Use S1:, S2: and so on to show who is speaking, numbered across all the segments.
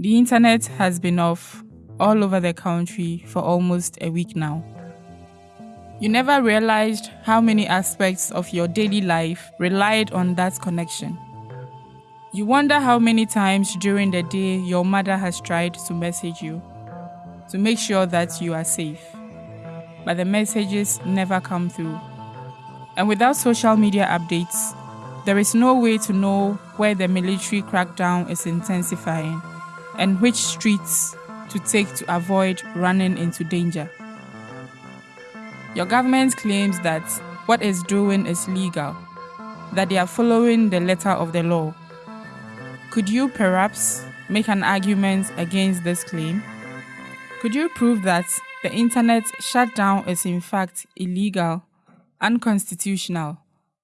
S1: The internet has been off all over the country for almost a week now. You never realized how many aspects of your daily life relied on that connection. You wonder how many times during the day your mother has tried to message you to make sure that you are safe, but the messages never come through. And without social media updates, there is no way to know where the military crackdown is intensifying and which streets to take to avoid running into danger. Your government claims that what it's doing is legal, that they are following the letter of the law. Could you perhaps make an argument against this claim? Could you prove that the internet shutdown is in fact illegal, unconstitutional,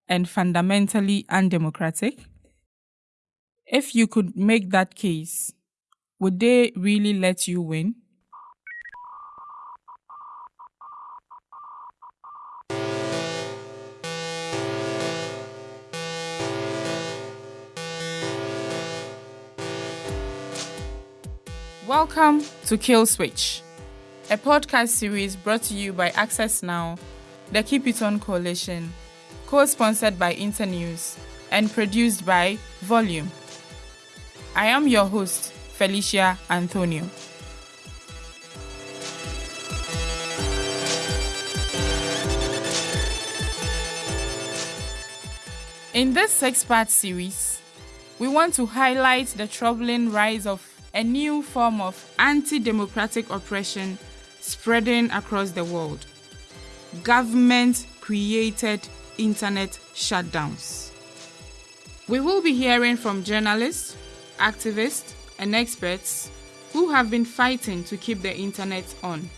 S1: and fundamentally undemocratic? If you could make that case, would they really let you win? Welcome to Kill Switch, a podcast series brought to you by Access Now, the Keep It On Coalition, co sponsored by Internews, and produced by Volume. I am your host, Felicia Anthonio. In this six part series, we want to highlight the troubling rise of a new form of anti democratic oppression spreading across the world government created internet shutdowns. We will be hearing from journalists, activists, and experts who have been fighting to keep the internet on,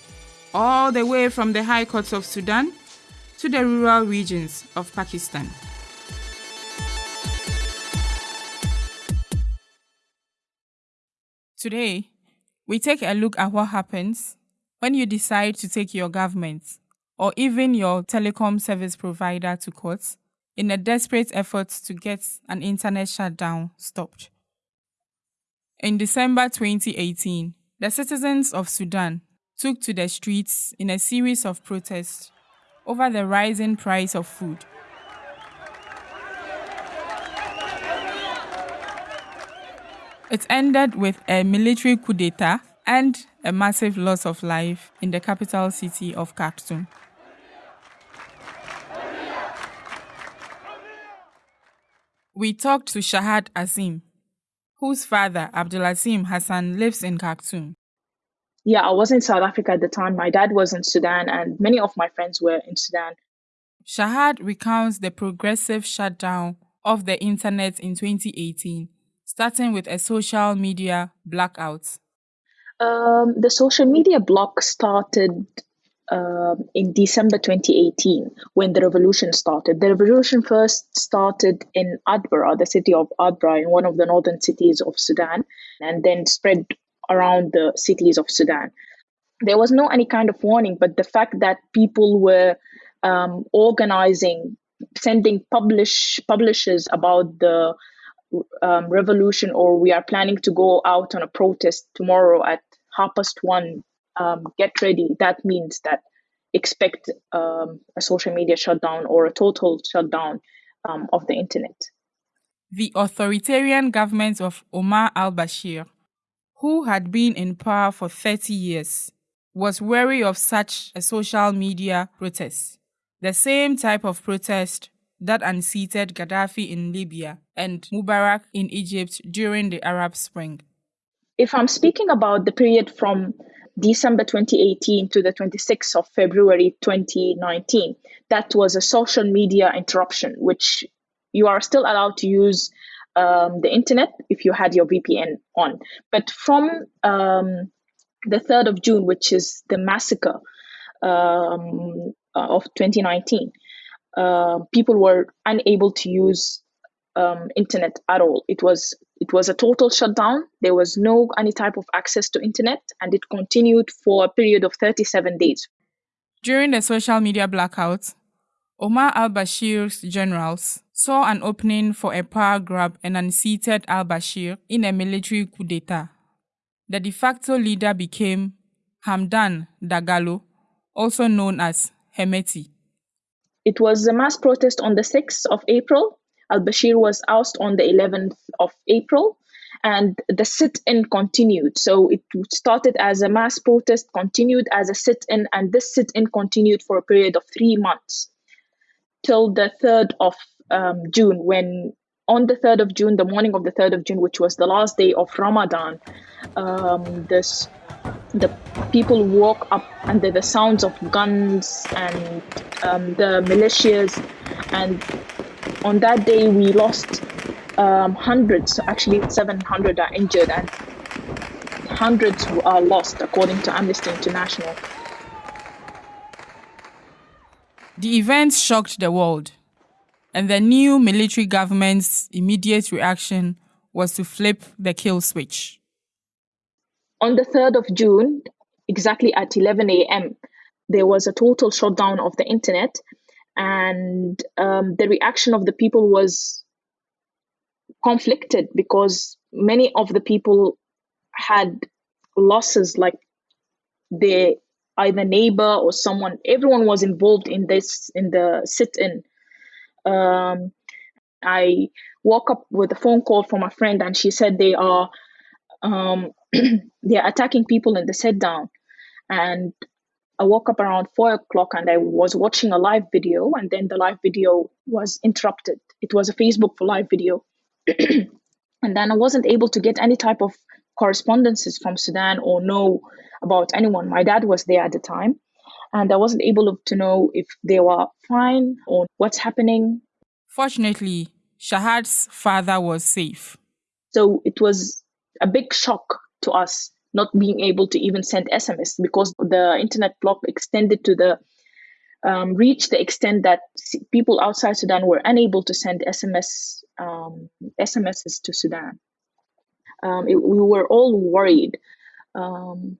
S1: all the way from the high courts of Sudan to the rural regions of Pakistan. Today, we take a look at what happens when you decide to take your government or even your telecom service provider to court in a desperate effort to get an internet shutdown stopped. In December 2018, the citizens of Sudan took to the streets in a series of protests over the rising price of food. It ended with a military coup d'etat and a massive loss of life in the capital city of Khartoum. We talked to Shahad Azim, whose father, Abdulazim Hassan, lives in Khartoum.
S2: Yeah, I was in South Africa at the time. My dad was in Sudan, and many of my friends were in Sudan.
S1: Shahad recounts the progressive shutdown of the internet in 2018 starting with a social media blackout?
S2: Um, the social media block started uh, in December 2018 when the revolution started. The revolution first started in Atbara, the city of Atbara, in one of the northern cities of Sudan, and then spread around the cities of Sudan. There was no any kind of warning, but the fact that people were um, organizing, sending publish publishers about the um, revolution or we are planning to go out on a protest tomorrow at half past one um, get ready that means that expect um, a social media shutdown or a total shutdown um, of the internet
S1: the authoritarian government of omar al-bashir who had been in power for 30 years was wary of such a social media protest the same type of protest that unseated Gaddafi in Libya and Mubarak in Egypt during the Arab Spring.
S2: If I'm speaking about the period from December 2018 to the 26th of February 2019, that was a social media interruption, which you are still allowed to use um, the internet if you had your VPN on. But from um, the 3rd of June, which is the massacre um, of 2019, uh, people were unable to use um, internet at all. It was it was a total shutdown. There was no any type of access to internet, and it continued for a period of 37 days.
S1: During the social media blackout, Omar al-Bashir's generals saw an opening for a power grab and unseated al-Bashir in a military coup d'etat. The de facto leader became Hamdan Dagalo, also known as Hemeti.
S2: It was a mass protest on the 6th of April. Al Bashir was ousted on the 11th of April, and the sit in continued. So it started as a mass protest, continued as a sit in, and this sit in continued for a period of three months till the 3rd of um, June, when on the 3rd of June, the morning of the 3rd of June, which was the last day of Ramadan, um, this the people woke up under the sounds of guns and um, the militias and on that day we lost um, hundreds actually 700 are injured and hundreds are lost according to amnesty international
S1: the events shocked the world and the new military government's immediate reaction was to flip the kill switch
S2: on the 3rd of June, exactly at 11 a.m., there was a total shutdown of the internet, and um, the reaction of the people was conflicted because many of the people had losses, like their either neighbor or someone. Everyone was involved in this in the sit-in. Um, I woke up with a phone call from a friend, and she said they are um, they're attacking people in the sit down. And I woke up around four o'clock and I was watching a live video, and then the live video was interrupted. It was a Facebook for live video. and then I wasn't able to get any type of correspondences from Sudan or know about anyone. My dad was there at the time, and I wasn't able to know if they were fine or what's happening.
S1: Fortunately, Shahad's father was safe.
S2: So it was a big shock to us not being able to even send SMS because the internet block extended to the um, reached the extent that people outside Sudan were unable to send SMS um, SMSs to Sudan. Um, it, we were all worried. Um,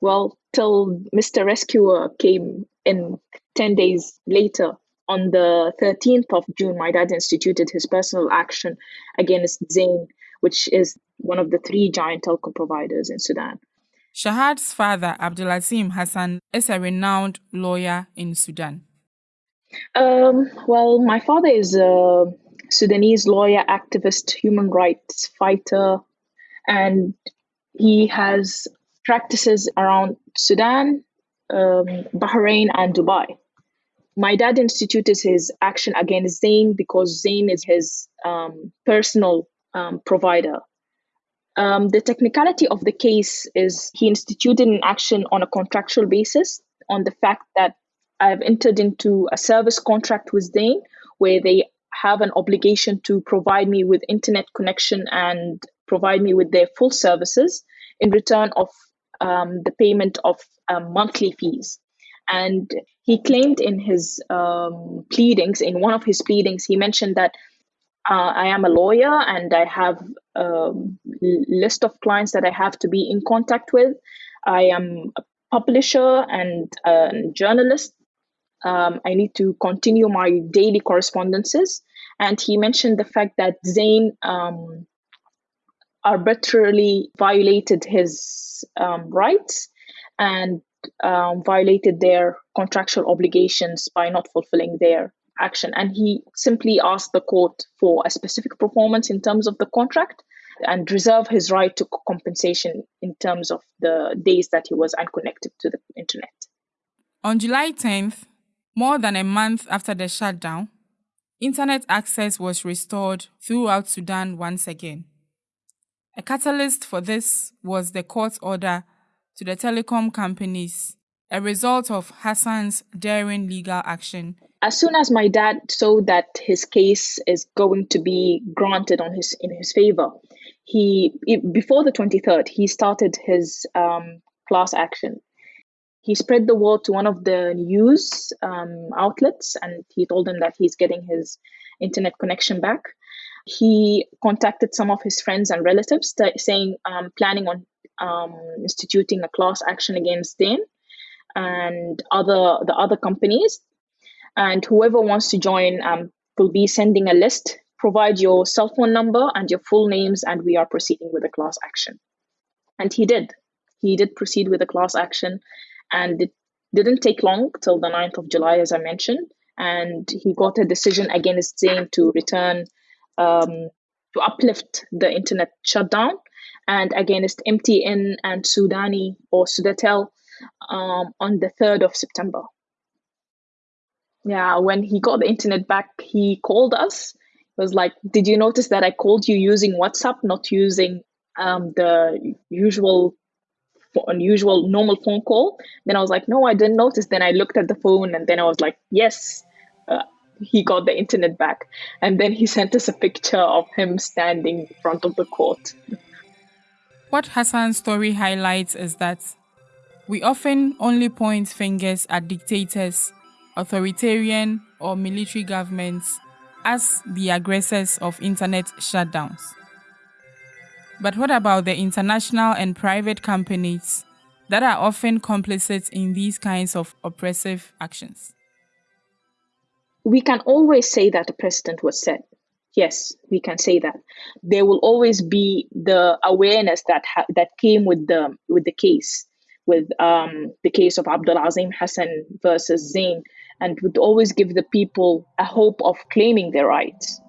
S2: well, till Mr. Rescuer came in 10 days later, on the 13th of June, my dad instituted his personal action against Zain which is one of the three giant telco providers in Sudan.
S1: Shahad's father, Abdulazim Hassan, is a renowned lawyer in Sudan.
S2: Um, well, my father is a Sudanese lawyer, activist, human rights fighter, and he has practices around Sudan, um, Bahrain, and Dubai. My dad instituted his action against Zain because Zain is his um, personal um, provider. Um, the technicality of the case is he instituted an action on a contractual basis on the fact that I've entered into a service contract with Zain where they have an obligation to provide me with internet connection and provide me with their full services in return of um, the payment of um, monthly fees. And he claimed in his um, pleadings, in one of his pleadings, he mentioned that uh, I am a lawyer and I have a list of clients that I have to be in contact with. I am a publisher and a journalist. Um, I need to continue my daily correspondences. And he mentioned the fact that Zain um, arbitrarily violated his um, rights and um, violated their contractual obligations by not fulfilling their action. And he simply asked the court for a specific performance in terms of the contract and reserve his right to compensation in terms of the days that he was unconnected to the internet.
S1: On July 10th, more than a month after the shutdown, internet access was restored throughout Sudan once again. A catalyst for this was the court order to the telecom companies, a result of Hassan's daring legal action
S2: as soon as my dad saw that his case is going to be granted on his in his favor, he before the 23rd he started his um, class action. He spread the word to one of the news um, outlets, and he told them that he's getting his internet connection back. He contacted some of his friends and relatives, t- saying um, planning on um, instituting a class action against them and other the other companies and whoever wants to join um, will be sending a list. Provide your cell phone number and your full names, and we are proceeding with a class action. And he did. He did proceed with a class action, and it didn't take long till the 9th of July, as I mentioned. And he got a decision against Zain to return, um, to uplift the internet shutdown, and against MTN and Sudani or Sudatel um, on the 3rd of September. Yeah, when he got the internet back, he called us. It was like, Did you notice that I called you using WhatsApp, not using um, the usual unusual normal phone call? Then i was like no i didn't notice. Then i looked at the phone and then i was like yes uh, he got the internet back. And then he sent us a picture of him standing in front of the court.
S1: What hassan's story highlights is that we often only point fingers at dictators authoritarian or military governments as the aggressors of internet shutdowns but what about the international and private companies that are often complicit in these kinds of oppressive actions?
S2: We can always say that the precedent was set. Yes, we can say that. There will always be the awareness that ha- that came with the with the case, with um, the case of Abdul Azim Hassan versus Zain, and would always give the people a hope of claiming their rights.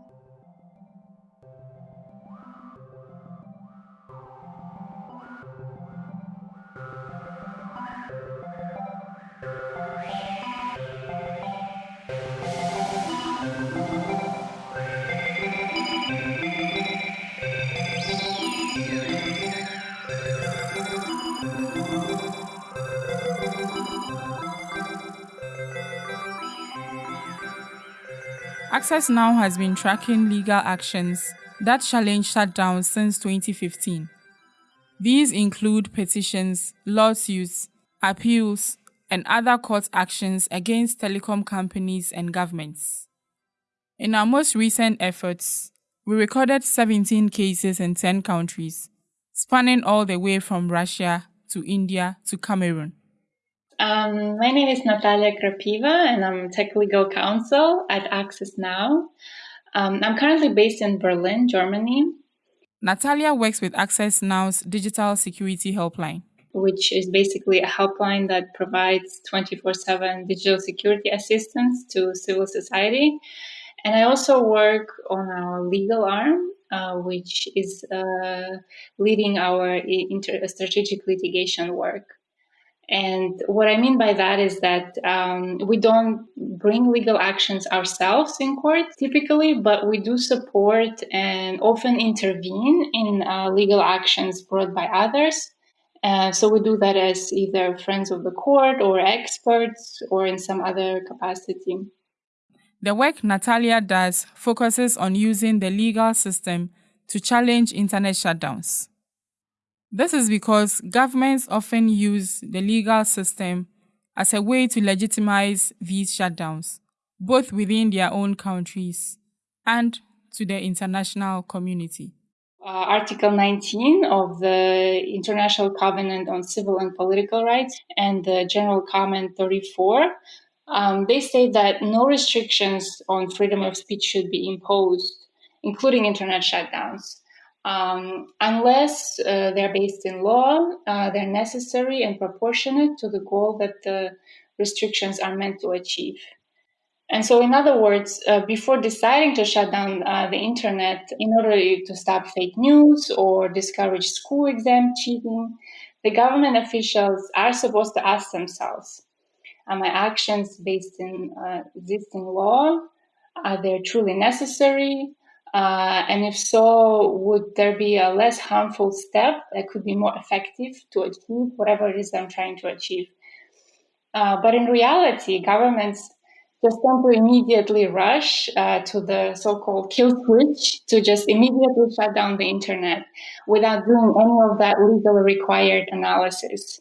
S1: Access Now has been tracking legal actions that challenge shutdowns since 2015. These include petitions, lawsuits, appeals, and other court actions against telecom companies and governments. In our most recent efforts, we recorded 17 cases in 10 countries, spanning all the way from Russia to India to Cameroon.
S3: Um, my name is Natalia Krapiva, and I'm tech legal counsel at Access Now. Um, I'm currently based in Berlin, Germany.
S1: Natalia works with Access Now's digital security helpline,
S3: which is basically a helpline that provides 24 7 digital security assistance to civil society. And I also work on our legal arm, uh, which is uh, leading our inter- strategic litigation work. And what I mean by that is that um, we don't bring legal actions ourselves in court typically, but we do support and often intervene in uh, legal actions brought by others. Uh, so we do that as either friends of the court or experts or in some other capacity.
S1: The work Natalia does focuses on using the legal system to challenge internet shutdowns. This is because governments often use the legal system as a way to legitimize these shutdowns, both within their own countries and to the international community.
S3: Uh, Article 19 of the International Covenant on Civil and Political Rights and the General Comment 34, um, they state that no restrictions on freedom of speech should be imposed, including internet shutdowns. Um, unless uh, they're based in law, uh, they're necessary and proportionate to the goal that the restrictions are meant to achieve. And so, in other words, uh, before deciding to shut down uh, the internet in order to stop fake news or discourage school exam cheating, the government officials are supposed to ask themselves Are my actions based in uh, existing law? Are they truly necessary? Uh, and if so, would there be a less harmful step that could be more effective to achieve whatever it is I'm trying to achieve? Uh, but in reality, governments just tend to immediately rush uh, to the so-called kill switch to just immediately shut down the internet without doing any of that legally required analysis.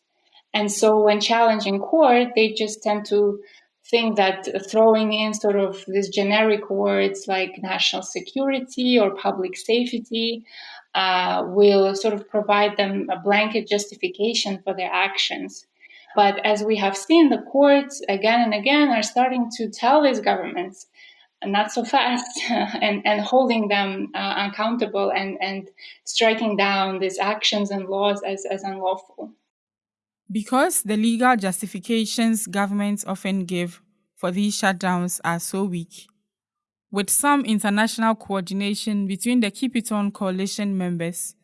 S3: And so when challenging court, they just tend to think that throwing in sort of these generic words like national security or public safety uh, will sort of provide them a blanket justification for their actions. But as we have seen, the courts again and again are starting to tell these governments not so fast and, and holding them uh, accountable and, and striking down these actions and laws as, as unlawful.
S1: Because the legal justifications governments often give for these shutdowns are so weak, with some international coordination between the Keep It On coalition members,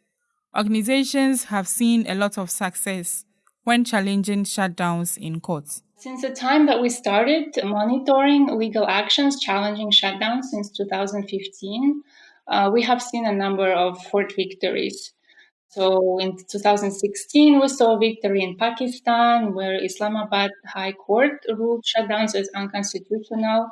S1: organizations have seen a lot of success when challenging shutdowns in court.
S3: Since the time that we started monitoring legal actions challenging shutdowns since 2015, uh, we have seen a number of court victories. So in 2016, we saw victory in Pakistan, where Islamabad High Court ruled shutdowns as unconstitutional.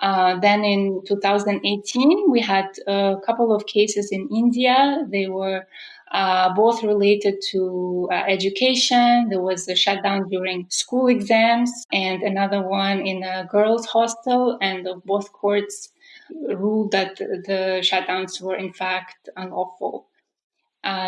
S3: Uh, then in 2018, we had a couple of cases in India. They were uh, both related to uh, education. There was a shutdown during school exams, and another one in a girls' hostel. And both courts ruled that the shutdowns were in fact unlawful.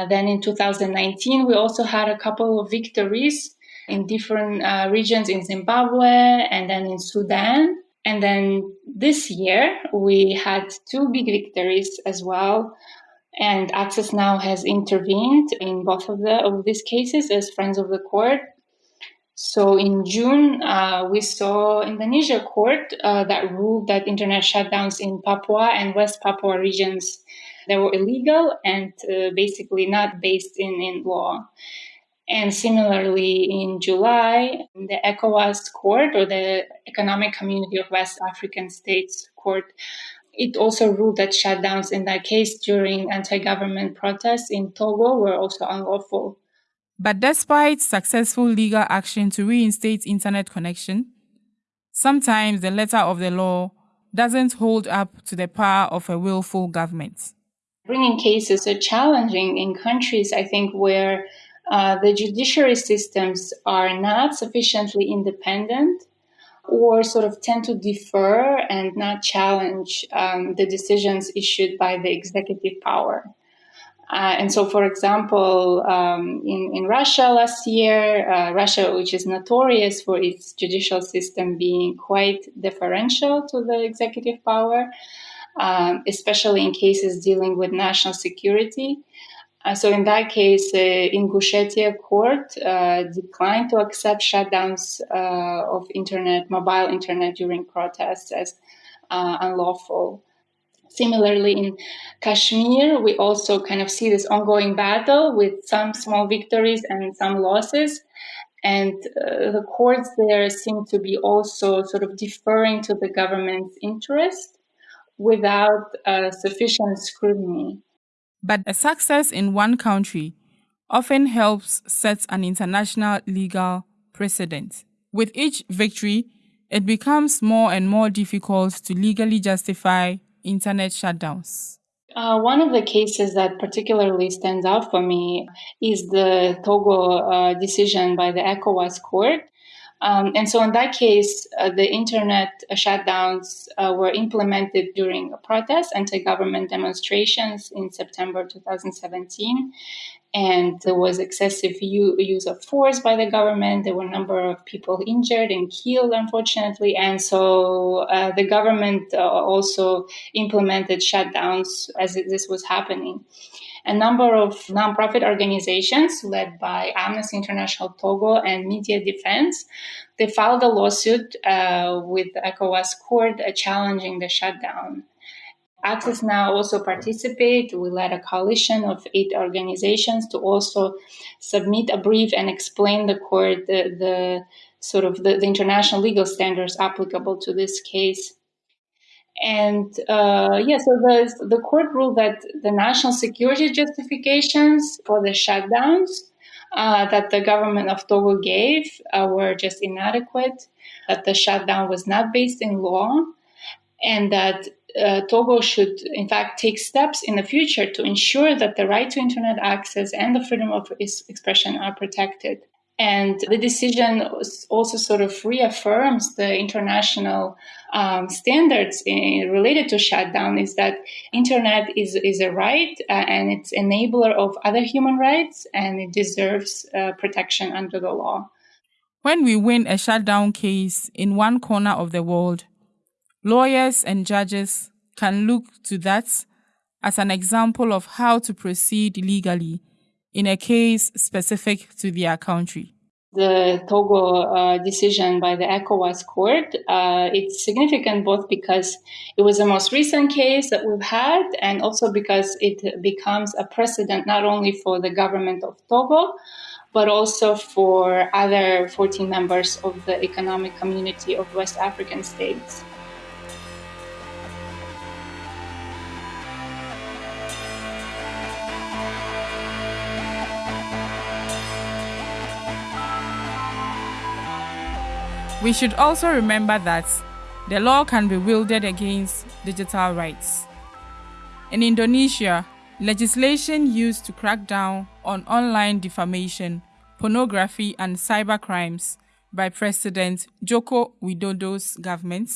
S3: Uh, then in 2019, we also had a couple of victories in different uh, regions in Zimbabwe and then in Sudan. And then this year, we had two big victories as well. And Access Now has intervened in both of, the, of these cases as friends of the court. So in June, uh, we saw Indonesia court uh, that ruled that internet shutdowns in Papua and West Papua regions they were illegal and uh, basically not based in, in law. And similarly, in July, the ECOWAS court or the Economic Community of West African States court, it also ruled that shutdowns in that case during anti-government protests in Togo were also unlawful.
S1: But despite successful legal action to reinstate internet connection, sometimes the letter of the law doesn't hold up to the power of a willful government.
S3: Bringing cases are challenging in countries, I think, where uh, the judiciary systems are not sufficiently independent or sort of tend to defer and not challenge um, the decisions issued by the executive power. Uh, and so, for example, um, in, in Russia last year, uh, Russia, which is notorious for its judicial system being quite deferential to the executive power, um, especially in cases dealing with national security. Uh, so in that case, uh, Ingushetia court uh, declined to accept shutdowns uh, of internet, mobile internet during protests as uh, unlawful. Similarly, in Kashmir, we also kind of see this ongoing battle with some small victories and some losses. And uh, the courts there seem to be also sort of deferring to the government's interest without uh, sufficient scrutiny.
S1: But a success in one country often helps set an international legal precedent. With each victory, it becomes more and more difficult to legally justify internet shutdowns.
S3: Uh, one of the cases that particularly stands out for me is the Togo uh, decision by the ECOWAS court, um, and so in that case, uh, the internet shutdowns uh, were implemented during protests, anti-government demonstrations in September 2017. And there was excessive use of force by the government. There were a number of people injured and killed, unfortunately. And so uh, the government uh, also implemented shutdowns as this was happening a number of nonprofit organizations led by Amnesty International Togo and Media Defense. They filed a lawsuit uh, with ECOWAS court uh, challenging the shutdown. Access Now also participate. We led a coalition of eight organizations to also submit a brief and explain the court the, the sort of the, the international legal standards applicable to this case. And uh, yeah, so the, the court ruled that the national security justifications for the shutdowns uh, that the government of Togo gave uh, were just inadequate, that the shutdown was not based in law, and that uh, Togo should, in fact, take steps in the future to ensure that the right to internet access and the freedom of expression are protected. And the decision also sort of reaffirms the international um, standards in, related to shutdown is that internet is, is a right uh, and it's enabler of other human rights and it deserves uh, protection under the law.
S1: When we win a shutdown case in one corner of the world, Lawyers and judges can look to that as an example of how to proceed legally in a case specific to their country
S3: the Togo uh, decision by the ECOWAS court. Uh, it's significant both because it was the most recent case that we've had and also because it becomes a precedent not only for the government of Togo, but also for other 14 members of the economic community of West African states.
S1: We should also remember that the law can be wielded against digital rights. In Indonesia, legislation used to crack down on online defamation, pornography, and cyber crimes by President Joko Widodo's government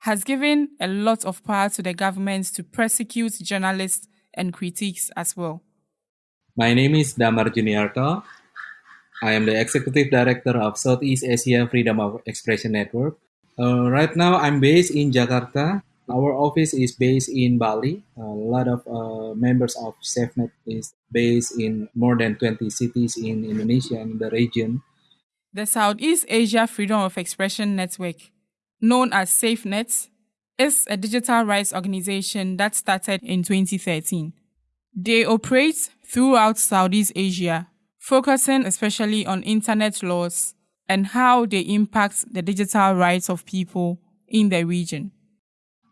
S1: has given a lot of power to the government to prosecute journalists and critics as well.
S4: My name is Damar Juniarto. I am the Executive Director of Southeast Asia Freedom of Expression Network. Uh, right now, I'm based in Jakarta. Our office is based in Bali. A lot of uh, members of SafeNet is based in more than 20 cities in Indonesia and the region.
S1: The Southeast Asia Freedom of Expression Network, known as SafeNet, is a digital rights organization that started in 2013. They operate throughout Southeast Asia focusing especially on internet laws and how they impact the digital rights of people in the region.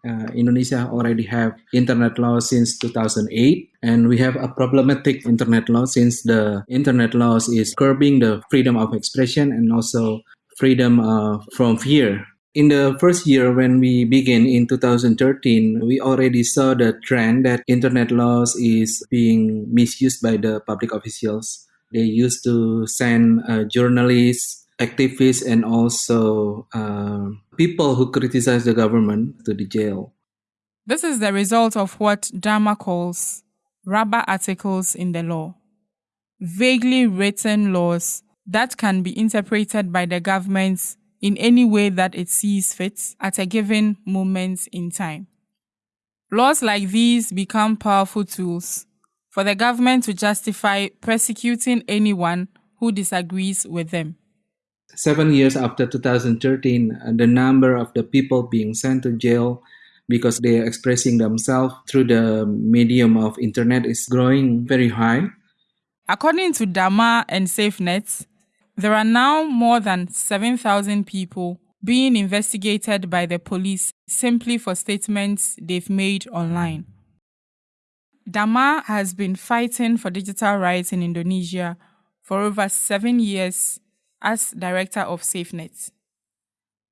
S4: Uh, Indonesia already have internet law since 2008 and we have a problematic internet law since the internet laws is curbing the freedom of expression and also freedom uh, from fear in the first year when we began in 2013 we already saw the trend that internet laws is being misused by the public officials they used to send uh, journalists, activists, and also uh, people who criticize the government to the jail.
S1: This is the result of what Damar calls rubber articles in the law, vaguely written laws that can be interpreted by the government in any way that it sees fit at a given moment in time. Laws like these become powerful tools for the government to justify persecuting anyone who disagrees with them.
S4: Seven years after 2013, uh, the number of the people being sent to jail because they are expressing themselves through the medium of internet is growing very high.
S1: According to Damar and SafeNet, there are now more than 7,000 people being investigated by the police simply for statements they've made online. Damar has been fighting for digital rights in Indonesia for over seven years as director of SafeNet.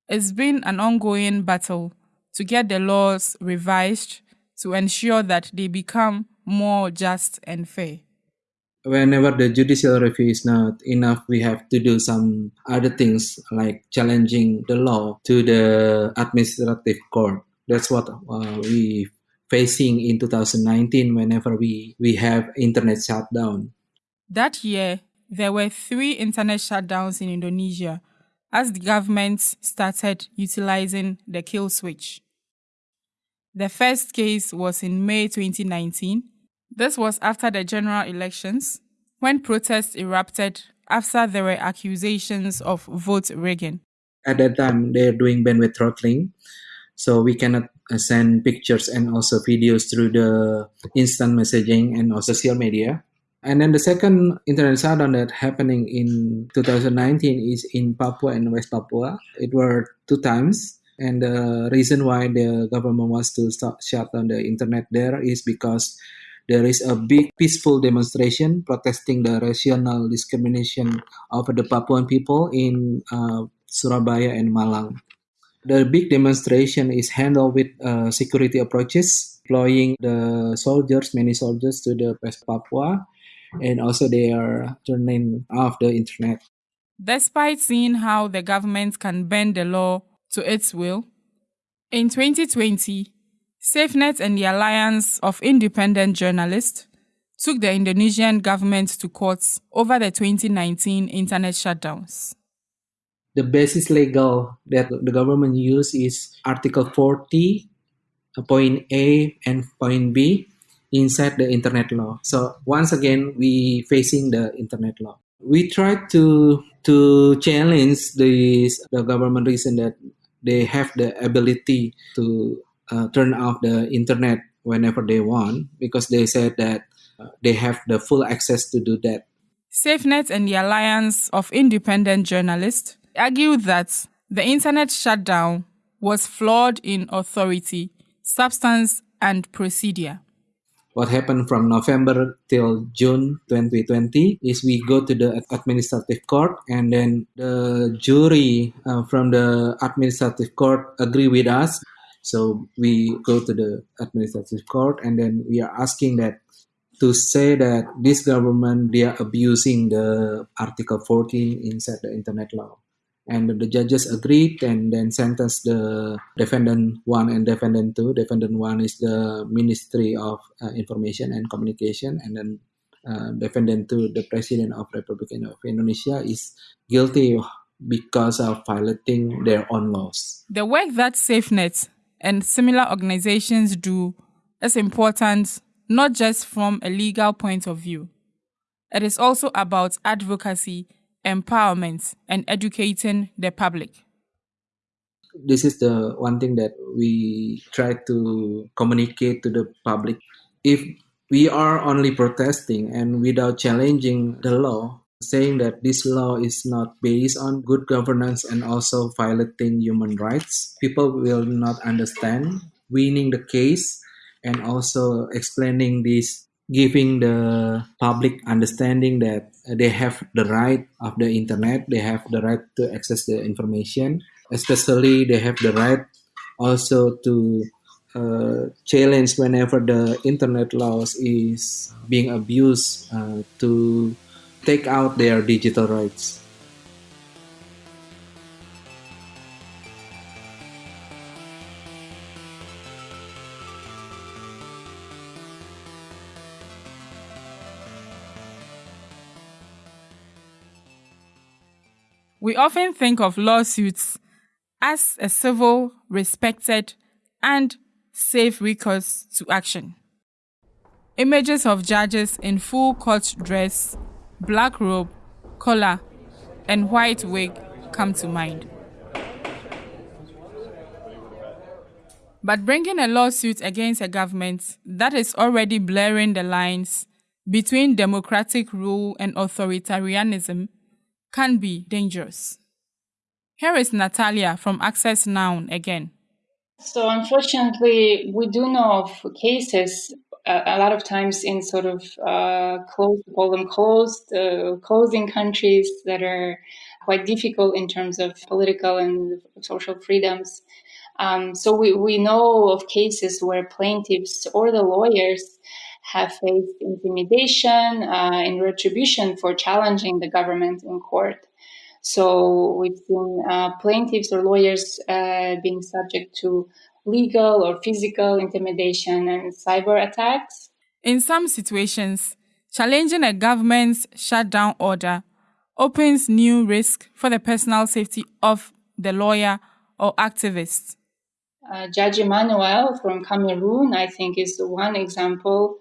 S1: It's been an ongoing battle to get the laws revised to ensure that they become more just and fair.
S4: Whenever the judicial review is not enough, we have to do some other things like challenging the law to the administrative court. That's what uh, we facing in 2019 whenever we, we have internet shutdown.
S1: That year, there were three internet shutdowns in Indonesia as the government started utilizing the kill switch. The first case was in May 2019. This was after the general elections, when protests erupted after there were accusations of vote rigging.
S4: At that time, they're doing bandwidth throttling, so we cannot send pictures and also videos through the instant messaging and also social media. And then the second internet shutdown that happening in 2019 is in Papua and West Papua. It were two times. And the reason why the government wants to start, shut down the internet there is because there is a big peaceful demonstration protesting the racial discrimination of the Papuan people in uh, Surabaya and Malang. The big demonstration is handled with uh, security approaches, deploying the soldiers, many soldiers to the West Papua, and also they are turning off the internet.
S1: Despite seeing how the government can bend the law to its will, in 2020, SafeNet and the Alliance of Independent Journalists took the Indonesian government to court over the 2019 internet shutdowns.
S4: The basis legal that the government use is Article 40, uh, point A and point B inside the internet law. So once again, we facing the internet law. We try to to challenge this the government reason that they have the ability to uh, turn off the internet whenever they want because they said that uh, they have the full access to do that.
S1: SafeNet and the Alliance of Independent Journalists argue that the internet shutdown was flawed in authority, substance, and procedure.
S4: What happened from November till June 2020 is we go to the administrative court and then the jury uh, from the administrative court agree with us. So we go to the administrative court and then we are asking that to say that this government they are abusing the Article 14 inside the internet law and the judges agreed and then sentenced the defendant one and defendant two. Defendant one is the Ministry of uh, Information and Communication, and then uh, defendant two, the President of Republic of Indonesia, is guilty because of violating their own laws.
S1: The work that SafeNet and similar organizations do is important not just from a legal point of view. It is also about advocacy empowerment, and educating the public?
S4: This is the one thing that we try to communicate to the public. If we are only protesting and without challenging the law, saying that this law is not based on good governance and also violating human rights, people will not understand. Winning the case and also explaining this giving the public understanding that they have the right of the internet they have the right to access the information especially they have the right also to uh, challenge whenever the internet laws is being abused uh, to take out their digital rights
S1: We often think of lawsuits as a civil, respected, and safe recourse to action. Images of judges in full court dress, black robe, collar, and white wig come to mind. But bringing a lawsuit against a government that is already blurring the lines between democratic rule and authoritarianism can be dangerous. Here is Natalia from Access Now again.
S3: So, unfortunately, we do know of cases uh, a lot of times in sort of uh, closed, call them closed, uh, closing countries that are quite difficult in terms of political and social freedoms. Um, so we, we know of cases where plaintiffs or the lawyers have faced intimidation uh, and retribution for challenging the government in court. So we've seen uh, plaintiffs or lawyers uh, being subject to legal or physical intimidation and cyber attacks.
S1: In some situations, challenging a government's shutdown order opens new risk for the personal safety of the lawyer or activist.
S3: Uh, Judge Emmanuel from Cameroon, I think, is one example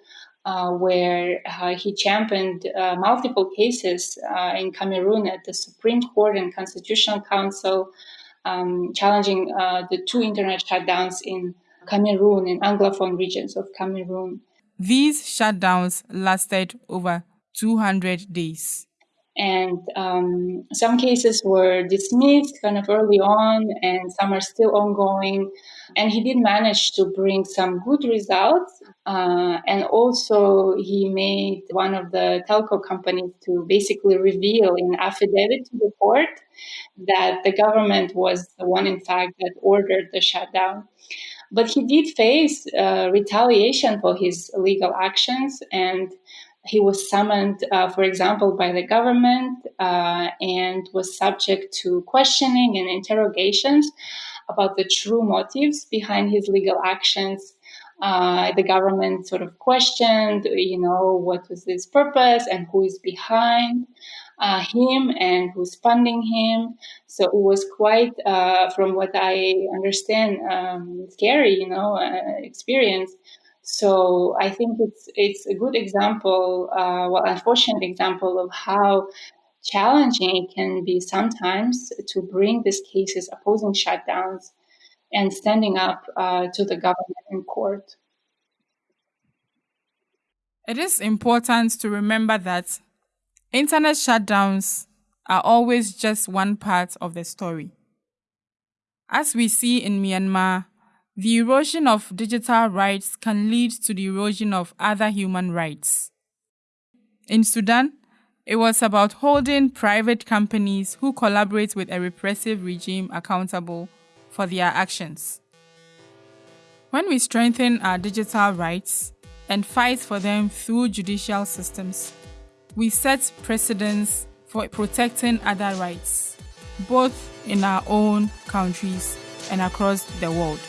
S3: uh, where uh, he championed uh, multiple cases uh, in Cameroon at the Supreme Court and Constitutional Council, um, challenging uh, the two internet shutdowns in Cameroon, in Anglophone regions of Cameroon.
S1: These shutdowns lasted over 200 days.
S3: And um, some cases were dismissed kind of early on, and some are still ongoing. And he did manage to bring some good results. Uh, and also, he made one of the telco companies to basically reveal in affidavit to the court that the government was the one, in fact, that ordered the shutdown. But he did face uh, retaliation for his legal actions, and he was summoned, uh, for example, by the government uh, and was subject to questioning and interrogations about the true motives behind his legal actions. Uh, the government sort of questioned, you know, what was his purpose and who is behind. uh, him and who's funding him. So it was quite, uh, from what I understand, um, scary, you know, uh, experience. So I think it's it's a good example, uh, well, unfortunate example of how challenging it can be sometimes to bring these cases opposing shutdowns and standing up uh, to the government in court.
S1: It is important to remember that internet shutdowns are always just one part of the story. As we see in Myanmar, the erosion of digital rights can lead to the erosion of other human rights. In Sudan, it was about holding private companies who collaborate with a repressive regime accountable for their actions. When we strengthen our digital rights and fight for them through judicial systems, we set precedents for protecting other rights, both in our own countries and across the world.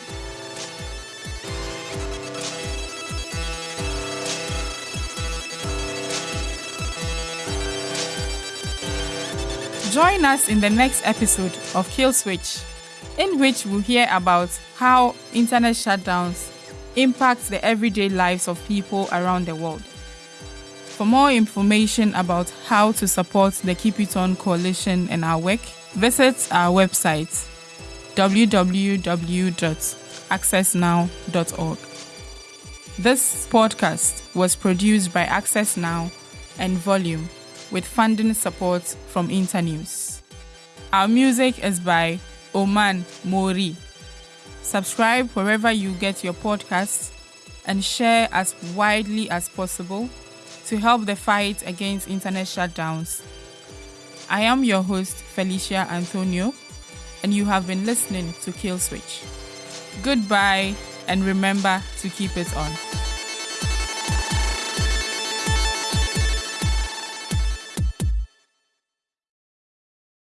S1: Join us in the next episode of Kill Switch, in which we'll hear about how internet shutdowns impact the everyday lives of people around the world. For more information about how to support the Keep It On Coalition and our work, visit our website www.accessnow.org. This podcast was produced by Access Now and Volume with funding support from Internews. Our music is by Oman Mori. Subscribe wherever you get your podcasts and share as widely as possible to help the fight against internet shutdowns. I am your host, Felicia Anthonio, and you have been listening to Kill Switch. Goodbye, and remember to keep it on.